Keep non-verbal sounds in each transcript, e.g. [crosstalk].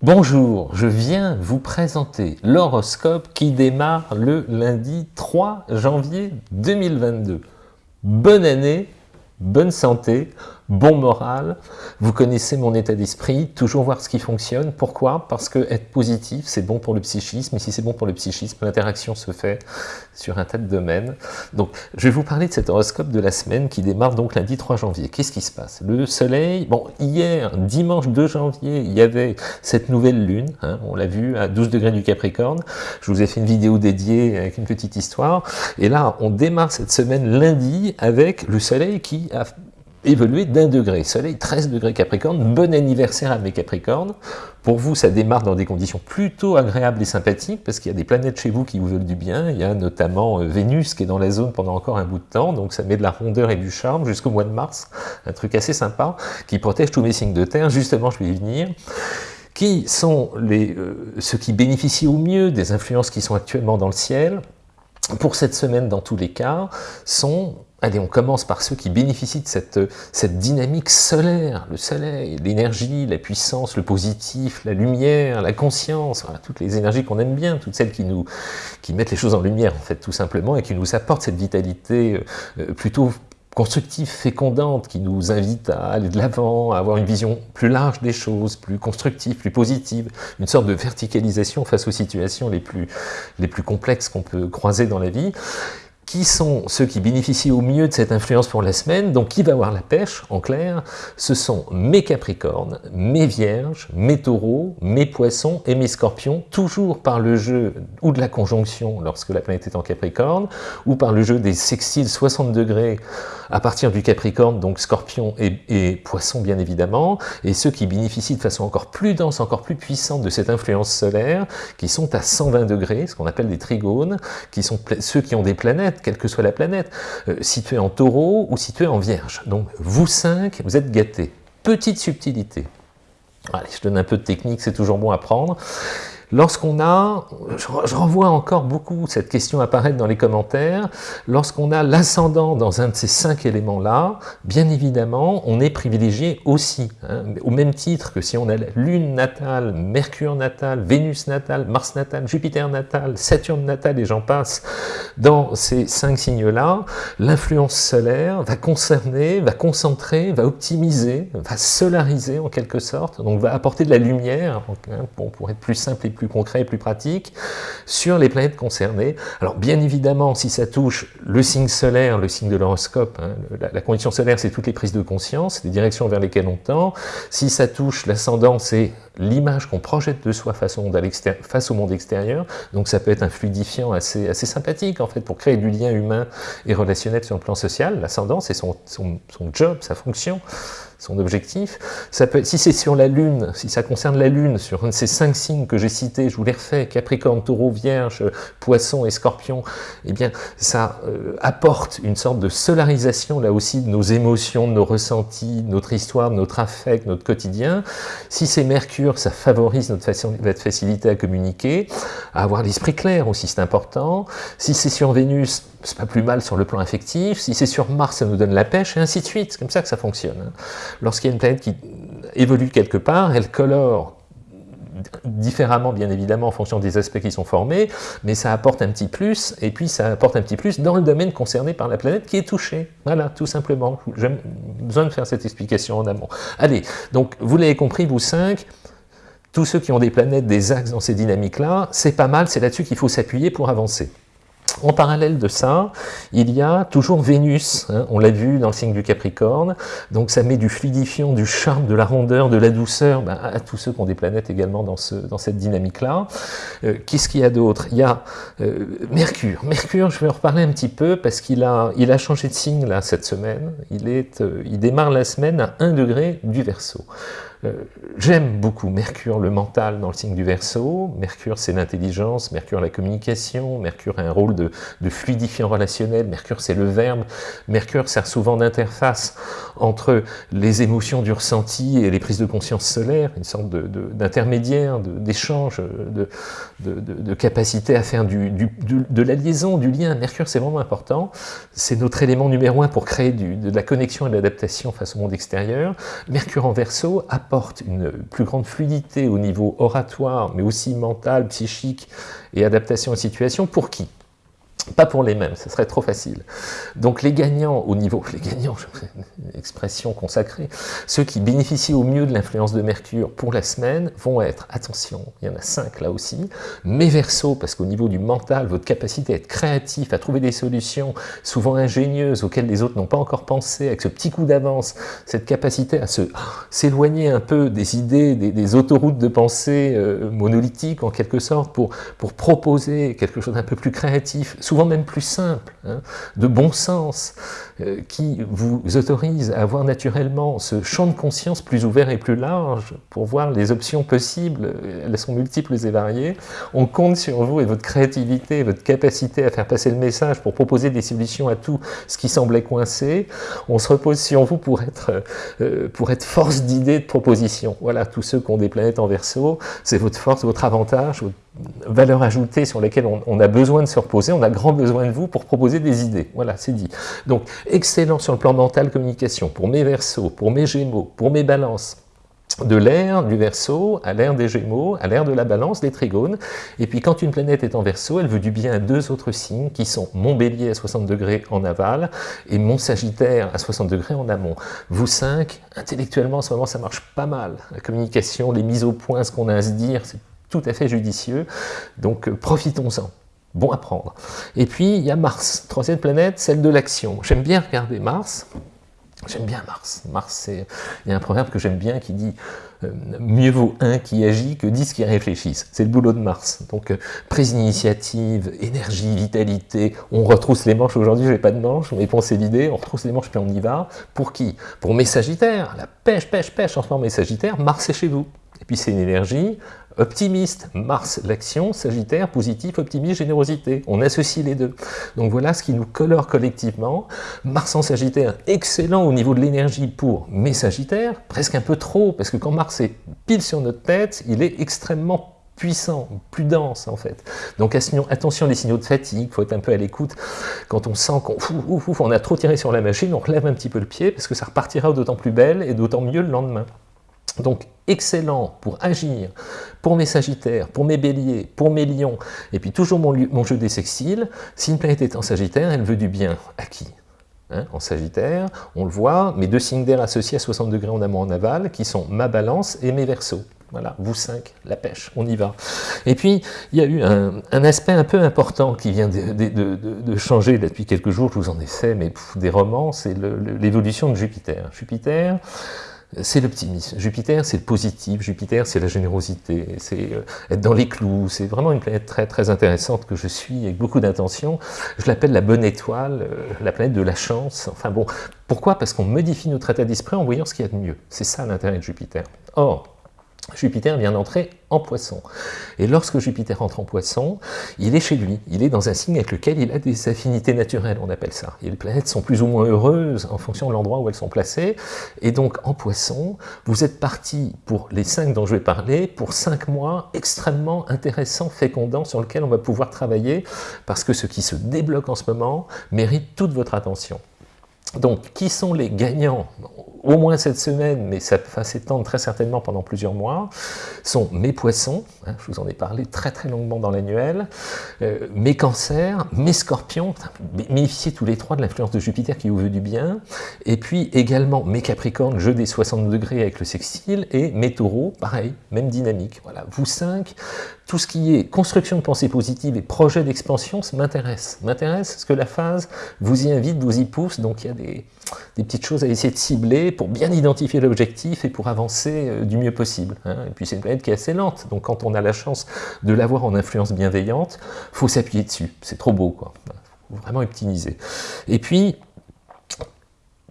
Bonjour, je viens vous présenter l'horoscope qui démarre le lundi 3 janvier 2022. Bonne année, bonne santé, bon moral, vous connaissez mon état d'esprit, toujours voir ce qui fonctionne. Pourquoi? Parce que être positif, c'est bon pour le psychisme, et si c'est bon pour le psychisme, l'interaction se fait sur un tas de domaines. Donc, je vais vous parler de cet horoscope de la semaine qui démarre donc lundi 3 janvier. Qu'est-ce qui se passe? Le soleil, bon, hier, dimanche 2 janvier, il y avait cette nouvelle lune, hein, on l'a vu, à 12 degrés du Capricorne. Je vous ai fait une vidéo dédiée avec une petite histoire. Et là, on démarre cette semaine lundi avec le soleil qui a évoluer d'un degré. Soleil 13 degrés Capricorne, bon anniversaire à mes Capricornes. Pour vous, ça démarre dans des conditions plutôt agréables et sympathiques, parce qu'il y a des planètes chez vous qui vous veulent du bien. Il y a notamment euh, Vénus qui est dans la zone pendant encore un bout de temps, donc ça met de la rondeur et du charme jusqu'au mois de mars. Un truc assez sympa, qui protège tous mes signes de terre. Justement, je vais y venir qui sont les, euh, ceux qui bénéficient au mieux des influences qui sont actuellement dans le ciel, pour cette semaine dans tous les cas, sont Allez, on commence par ceux qui bénéficient de cette, cette dynamique solaire, le soleil, l'énergie, la puissance, le positif, la lumière, la conscience, toutes les énergies qu'on aime bien, toutes celles qui nous mettent les choses en lumière, en fait, tout simplement, et qui nous apportent cette vitalité euh, plutôt constructive, fécondante, qui nous invite à aller de l'avant, à avoir une vision plus large des choses, plus constructive, plus positive, une sorte de verticalisation face aux situations les plus complexes qu'on peut croiser dans la vie qui sont ceux qui bénéficient au mieux de cette influence pour la semaine, donc qui va avoir la pêche, en clair, ce sont mes capricornes, mes vierges, mes taureaux, mes poissons et mes scorpions, toujours par le jeu ou de la conjonction lorsque la planète est en capricorne, ou par le jeu des sextiles 60 degrés à partir du capricorne, donc scorpion et, et poisson bien évidemment, et ceux qui bénéficient de façon encore plus dense, encore plus puissante de cette influence solaire, qui sont à 120 degrés, ce qu'on appelle des trigones, qui sont ceux qui ont des planètes quelle que soit la planète, euh, située en taureau ou située en vierge. Donc vous cinq, vous êtes gâtés. Petite subtilité. Allez, je donne un peu de technique, c'est toujours bon à prendre. Lorsqu'on a, je, renvoie encore beaucoup cette question apparaître dans les commentaires, lorsqu'on a l'ascendant dans un de ces cinq éléments-là, bien évidemment, on est privilégié aussi, hein, au même titre que si on a la Lune natale, Mercure natale, Vénus natale, Mars natale, Jupiter natale, Saturne natale et j'en passe, dans ces cinq signes-là, l'influence solaire va concerner, va concentrer, va optimiser, va solariser en quelque sorte, donc va apporter de la lumière, hein, pour être plus simple et plus concret et plus pratique sur les planètes concernées. Alors bien évidemment, si ça touche le signe solaire, le signe de l'horoscope, hein, la, condition solaire c'est toutes les prises de conscience, les directions vers lesquelles on tend. Si ça touche l'ascendant, c'est l'image qu'on projette de soi face au, monde face au monde extérieur. Donc ça peut être un fluidifiant assez, sympathique en fait pour créer du lien humain et relationnel sur le plan social. L'ascendant c'est son job, sa fonction son objectif. Ça peut, si c'est sur la Lune, si ça concerne la Lune, sur un de ces cinq signes que j'ai cités, je vous les refais, Capricorne, Taureau, Vierge, Poisson et Scorpion, eh bien, ça euh, apporte une sorte de solarisation, là aussi, de nos émotions, de nos ressentis, de notre histoire, de notre affect, notre quotidien. Si c'est Mercure, ça favorise notre, notre facilité à communiquer, à avoir l'esprit clair aussi, c'est important. Si c'est sur Vénus, c'est pas plus mal sur le plan affectif. Si c'est sur Mars, ça nous donne la pêche, et ainsi de suite. C'est comme ça que ça fonctionne. Hein. Lorsqu'il y a une planète qui évolue quelque part, elle colore différemment bien évidemment en fonction des aspects qui sont formés, mais ça apporte un petit plus, et puis ça apporte un petit plus dans le domaine concerné par la planète qui est touchée. Voilà, tout simplement. J'ai besoin de faire cette explication en amont. Allez, donc vous l'avez compris, vous cinq, tous ceux qui ont des planètes, des axes dans ces dynamiques-là, c'est pas mal, c'est là-dessus qu'il faut s'appuyer pour avancer. En parallèle de ça, il y a toujours Vénus, hein, on l'a vu dans le signe du Capricorne, donc ça met du fluidifiant, du charme, de la rondeur, de la douceur ben, à tous ceux qui ont des planètes également dans, ce, dans cette dynamique-là. Euh, qu'est-ce qu'il y a d'autre? Il y a euh, Mercure. Mercure, je vais en reparler un petit peu parce qu'il a, changé de signe cette semaine. Il, est, euh, il démarre la semaine à 1 degré du Verseau. Euh, j'aime beaucoup Mercure, le mental dans le signe du Verseau. Mercure, c'est l'intelligence. Mercure, la communication. Mercure a un rôle de, fluidifiant relationnel. Mercure, c'est le verbe. Mercure sert souvent d'interface entre les émotions du ressenti et les prises de conscience solaire, une sorte d'intermédiaire, d'échange, de, capacité à faire de la liaison, du lien. Mercure, c'est vraiment important. C'est notre élément numéro un pour créer de la connexion et de l'adaptation face au monde extérieur. Mercure en Verseau apporte une plus grande fluidité au niveau oratoire, mais aussi mental, psychique et adaptation aux situations. Pour qui? Pas pour les mêmes, ce serait trop facile. Donc les gagnants au niveau, [laughs] les gagnants, une expression consacrée, ceux qui bénéficient au mieux de l'influence de Mercure pour la semaine vont être, attention, il y en a cinq là aussi, mes versos, parce qu'au niveau du mental, votre capacité à être créatif, à trouver des solutions souvent ingénieuses auxquelles les autres n'ont pas encore pensé, avec ce petit coup d'avance, cette capacité à s'éloigner un peu des idées, des, autoroutes de pensée euh, monolithiques en quelque sorte, pour, pour proposer quelque chose d'un peu plus créatif, même plus simple, hein, de bon sens, euh, qui vous autorise à avoir naturellement ce champ de conscience plus ouvert et plus large pour voir les options possibles, elles sont multiples et variées. On compte sur vous et votre créativité, votre capacité à faire passer le message pour proposer des solutions à tout ce qui semblait coincé. On se repose sur vous pour être, euh, pour être force d'idées, de proposition. Voilà, tous ceux qui ont des planètes en verso, c'est votre force, votre avantage, votre valeur ajoutée sur lesquelles on, a besoin de se reposer, on a grand besoin de vous pour proposer des idées. Voilà, c'est dit. Donc, excellent sur le plan mental, communication, pour mes versos, pour mes gémeaux, pour mes balances, de l'air du verso à l'air des gémeaux, à l'air de la balance, des trigones. Et puis quand une planète est en verso, elle veut du bien à deux autres signes qui sont mon bélier à 60 degrés en aval et mon sagittaire à 60 degrés en amont. Vous cinq, intellectuellement en ce moment ça marche pas mal. La communication, les mises au point, ce qu'on a à se dire, c'est tout à fait judicieux, donc euh, profitons-en. Bon à prendre. Et puis, il y a Mars, troisième planète, celle de l'action. J'aime bien regarder Mars, J'aime bien Mars. Mars, il y a un proverbe que j'aime bien qui dit euh, mieux vaut un qui agit que dix qui réfléchissent. C'est le boulot de Mars. Donc, euh, prise d'initiative, énergie, vitalité. On retrousse les manches. Aujourd'hui, je n'ai pas de manches, mais pensez l'idée. On retrousse les manches, puis on y va. Pour qui? Pour mes Sagittaires. La pêche, pêche, pêche. En ce moment, mes Sagittaires, Mars est chez vous. Et puis, c'est une énergie Optimiste, Mars, l'action, Sagittaire, positif, optimiste, générosité. On associe les deux. Donc voilà ce qui nous colore collectivement. Mars en Sagittaire, excellent au niveau de l'énergie pour mes Sagittaires, presque un peu trop, parce que quand Mars est pile sur notre tête, il est extrêmement puissant, plus dense en fait. Donc attention les signaux de fatigue, il faut être un peu à l'écoute. Quand on sent qu'on on a trop tiré sur la machine, on relève un petit peu le pied parce que ça repartira d'autant plus belle et d'autant mieux le lendemain. Donc excellent pour agir, pour mes sagittaires, pour mes béliers, pour mes lions, et puis toujours mon, jeu des sextiles, si une planète est en sagittaire, elle veut du bien à qui hein, en Sagittaire, on le voit, mes deux signes d'air associés à 60 degrés en amont en aval, qui sont ma balance et mes versos. Voilà, vous cinq, la pêche, on y va. Et puis, il y a eu un, aspect un peu important qui vient de, changer depuis quelques jours, je vous en ai fait, mais des romans, c'est l'évolution de Jupiter. Jupiter, c'est l'optimisme. Jupiter, c'est le positif. Jupiter, c'est la générosité. C'est euh, être dans les clous. C'est vraiment une planète très très intéressante que je suis avec beaucoup d'intention. Je l'appelle la bonne étoile, euh, la planète de la chance. Enfin bon, pourquoi? Parce qu'on modifie notre état d'esprit en voyant ce qu'il y a de mieux. C'est ça l'intérêt de Jupiter. Or, Jupiter vient d'entrer en poisson. Et lorsque Jupiter entre en poisson, il est chez lui, il est dans un signe avec lequel il a des affinités naturelles, on appelle ça. Et les planètes sont plus ou moins heureuses en fonction de l'endroit où elles sont placées. Et donc en poisson, vous êtes parti pour les cinq dont je vais parler, pour cinq mois extrêmement intéressants, fécondants, sur lesquels on va pouvoir travailler, parce que ce qui se débloque en ce moment mérite toute votre attention. Donc, qui sont les gagnants? Au moins cette semaine, mais ça va s'étendre très certainement pendant plusieurs mois, sont mes poissons, hein, je vous en ai parlé très très longuement dans l'annuel, euh, mes cancers, mes scorpions, bénéficiez tous les trois de l'influence de Jupiter qui vous veut du bien, et puis également mes capricornes, jeu des 60 degrés avec le sextile, et mes taureaux, pareil, même dynamique. Voilà, vous cinq, tout ce qui est construction de pensée positive et projet d'expansion, ça m'intéresse. M'intéresse parce que la phase vous y invite, vous y pousse, donc il y a des, petites choses à essayer de cibler pour bien identifier l'objectif et pour avancer euh, du mieux possible. Hein. Et puis c'est une planète qui est assez lente, donc quand on a la chance de l'avoir en influence bienveillante, faut s'appuyer dessus. C'est trop beau, quoi. Faut vraiment optimiser. Et puis,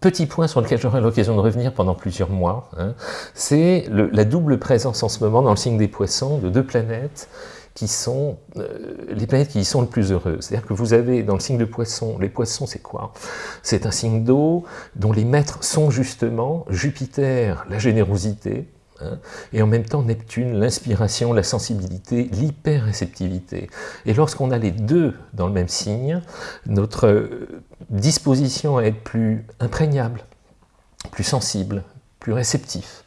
Petit point sur lequel j'aurai l'occasion de revenir pendant plusieurs mois, hein, c'est la double présence en ce moment dans le signe des poissons de deux planètes qui sont euh, les planètes qui y sont le plus heureuses. C'est-à-dire que vous avez dans le signe de poisson, les poissons c'est quoi? C'est un signe d'eau dont les maîtres sont justement Jupiter, la générosité, hein, et en même temps Neptune, l'inspiration, la sensibilité, l'hyper-réceptivité. Et lorsqu'on a les deux dans le même signe, notre disposition à être plus imprégnable, plus sensible, plus réceptif,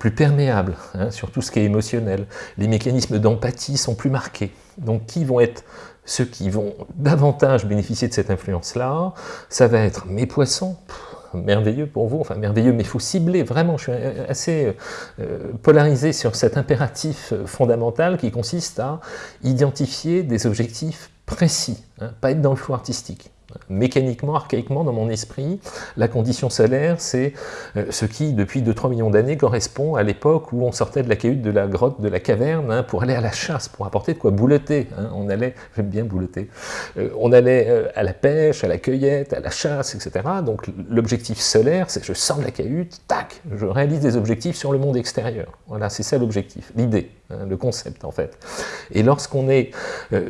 plus perméable hein, sur tout ce qui est émotionnel. Les mécanismes d'empathie sont plus marqués. Donc qui vont être ceux qui vont davantage bénéficier de cette influence-là? Ça va être mes poissons, merveilleux pour vous, enfin merveilleux, mais il faut cibler, vraiment, je suis assez euh, polarisé sur cet impératif fondamental qui consiste à identifier des objectifs précis, hein, pas être dans le flou artistique mécaniquement, archaïquement dans mon esprit, la condition solaire, c'est euh, ce qui, depuis 2-3 millions d'années, correspond à l'époque où on sortait de la cahute, de la grotte, de la caverne, hein, pour aller à la chasse, pour apporter de quoi bouleter. Hein. On allait, [laughs] j'aime bien bouleter, euh, on allait euh, à la pêche, à la cueillette, à la chasse, etc. Donc l'objectif solaire, c'est je sors de la cahute, tac, je réalise des objectifs sur le monde extérieur. Voilà, c'est ça l'objectif, l'idée, hein, le concept en fait. Et lorsqu'on est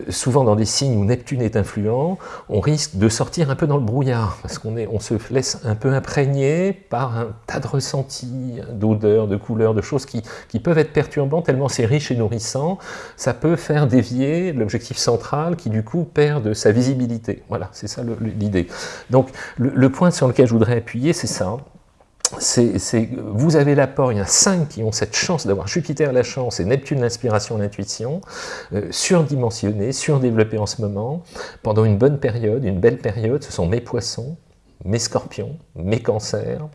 souvent dans des signes où Neptune est influent, on risque de sortir un peu dans le brouillard, parce qu'on on se laisse un peu imprégner par un tas de ressentis, d'odeurs, de couleurs, de choses qui, qui peuvent être perturbants, tellement c'est riche et nourrissant, ça peut faire dévier l'objectif central qui du coup perd de sa visibilité. Voilà, c'est ça l'idée. Donc le, point sur lequel je voudrais appuyer, c'est ça, vous avez l'apport, il y a cinq qui ont cette chance d'avoir Jupiter la chance et Neptune l'inspiration, l'intuition, euh, surdimensionnés, surdéveloppés en ce moment, pendant une bonne période, une belle période, ce sont mes poissons, mes scorpions, mes cancers,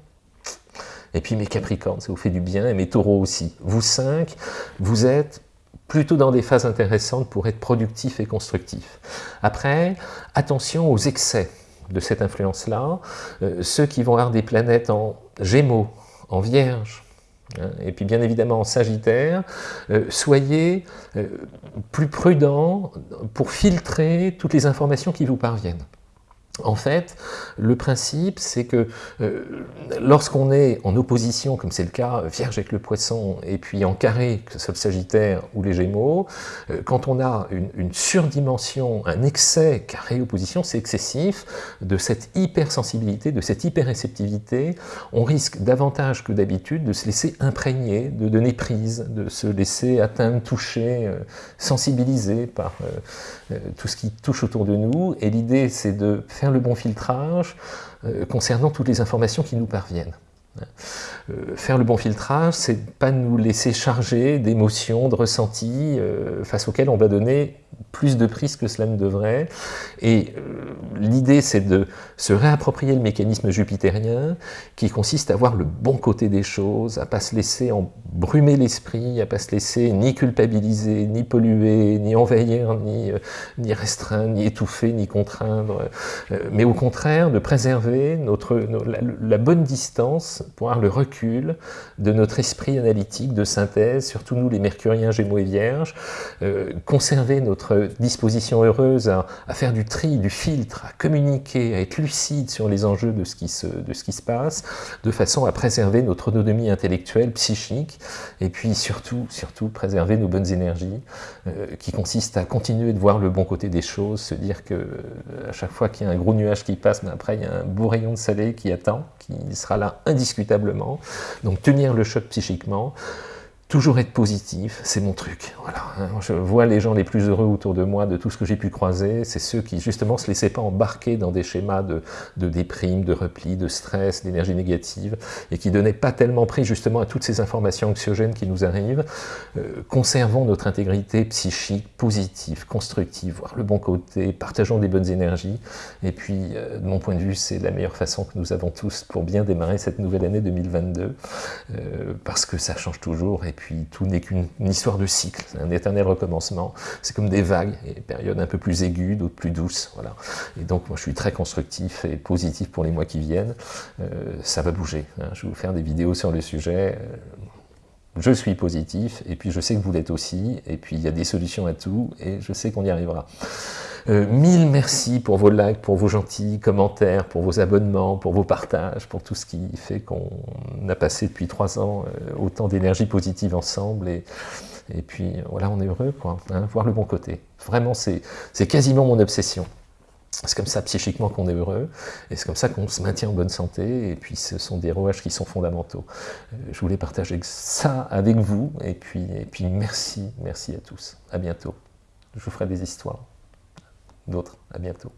et puis mes capricornes, ça vous fait du bien, et mes taureaux aussi. Vous cinq, vous êtes plutôt dans des phases intéressantes pour être productifs et constructifs. Après, attention aux excès de cette influence-là, euh, ceux qui vont avoir des planètes en Gémeaux, en Vierge, hein, et puis bien évidemment en Sagittaire, euh, soyez euh, plus prudents pour filtrer toutes les informations qui vous parviennent. En fait, le principe, c'est que euh, lorsqu'on est en opposition, comme c'est le cas, Vierge avec le Poisson, et puis en carré, que ce soit le Sagittaire ou les Gémeaux, euh, quand on a une, surdimension, un excès carré-opposition, c'est excessif, de cette hypersensibilité, de cette hyperréceptivité, on risque davantage que d'habitude de se laisser imprégner, de donner prise, de se laisser atteindre, toucher, euh, sensibiliser par tout ce qui touche autour de nous, et l'idée c'est de le bon filtrage euh, concernant toutes les informations qui nous parviennent. Euh, faire le bon filtrage, c'est pas nous laisser charger d'émotions, de ressentis euh, face auxquels on va donner plus de prise que cela ne devrait. Et euh, l'idée, c'est de se réapproprier le mécanisme jupitérien qui consiste à voir le bon côté des choses, à pas se laisser embrumer l'esprit, à pas se laisser ni culpabiliser, ni polluer, ni envahir, ni, ni restreindre, ni étouffer, ni contraindre, mais au contraire de préserver notre, la, bonne distance avoir le recul de notre esprit analytique de synthèse, surtout nous les mercuriens, gémeaux et vierges, euh, conserver notre disposition heureuse à, faire du tri, du filtre, à communiquer, à être lucide sur les enjeux de ce qui se, de ce qui se passe, de façon à préserver notre autonomie intellectuelle, psychique, et puis surtout, surtout préserver nos bonnes énergies, euh, qui consistent à continuer de voir le bon côté des choses, se dire que euh, à chaque fois qu'il y a un gros nuage qui passe, mais après il y a un beau rayon de soleil qui attend, qui sera là indiscutablement. Donc tenir le choc psychiquement, Toujours être positif, c'est mon truc. Voilà. Hein. Je vois les gens les plus heureux autour de moi, de tout ce que j'ai pu croiser, c'est ceux qui justement se laissaient pas embarquer dans des schémas de, de déprime, de repli, de stress, d'énergie négative, et qui donnaient pas tellement pris justement à toutes ces informations anxiogènes qui nous arrivent. Euh, conservons notre intégrité psychique positive, constructive, voir le bon côté, partageons des bonnes énergies, et puis euh, de mon point de vue, c'est la meilleure façon que nous avons tous pour bien démarrer cette nouvelle année 2022, euh, parce que ça change toujours, puis tout n'est qu'une histoire de cycle, un éternel recommencement, c'est comme des vagues, et périodes un peu plus aiguës, d'autres plus douces, voilà. Et donc moi je suis très constructif et positif pour les mois qui viennent, euh, ça va bouger, hein. je vais vous faire des vidéos sur le sujet, euh, je suis positif, et puis je sais que vous l'êtes aussi, et puis il y a des solutions à tout, et je sais qu'on y arrivera. Euh, mille merci pour vos likes, pour vos gentils commentaires, pour vos abonnements, pour vos partages, pour tout ce qui fait qu'on a passé depuis trois ans euh, autant d'énergie positive ensemble. Et, puis voilà, on est heureux, quoi, hein, voir le bon côté. Vraiment, c'est quasiment mon obsession. C'est comme ça psychiquement qu'on est heureux, et c'est comme ça qu'on se maintient en bonne santé, et puis ce sont des rouages qui sont fondamentaux. Euh, je voulais partager ça avec vous, et puis, et puis merci, merci à tous. À bientôt. Je vous ferai des histoires d'autres. À bientôt.